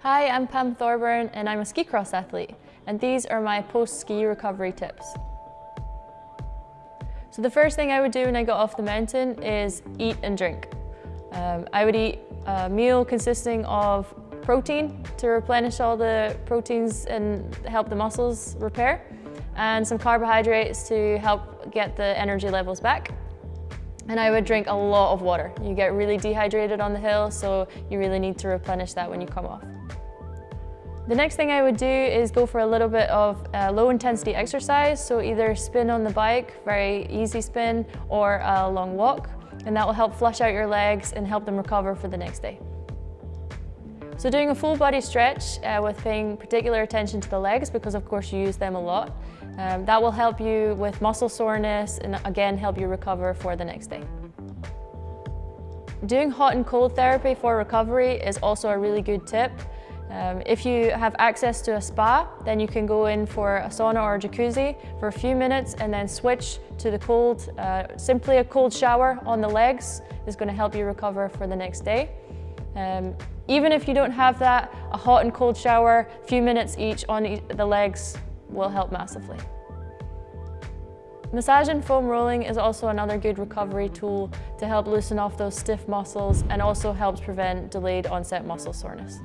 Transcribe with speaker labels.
Speaker 1: Hi, I'm Pam Thorburn and I'm a ski cross athlete and these are my post-ski recovery tips. So the first thing I would do when I got off the mountain is eat and drink. Um, I would eat a meal consisting of protein to replenish all the proteins and help the muscles repair and some carbohydrates to help get the energy levels back. And I would drink a lot of water. You get really dehydrated on the hill, so you really need to replenish that when you come off. The next thing I would do is go for a little bit of uh, low intensity exercise, so either spin on the bike, very easy spin, or a long walk, and that will help flush out your legs and help them recover for the next day. So doing a full body stretch uh, with paying particular attention to the legs because of course you use them a lot, um, that will help you with muscle soreness and again help you recover for the next day. Doing hot and cold therapy for recovery is also a really good tip. Um, if you have access to a spa, then you can go in for a sauna or a jacuzzi for a few minutes and then switch to the cold. Uh, simply a cold shower on the legs is going to help you recover for the next day. Um, even if you don't have that, a hot and cold shower, a few minutes each on the legs will help massively. Massage and foam rolling is also another good recovery tool to help loosen off those stiff muscles and also helps prevent delayed onset muscle soreness.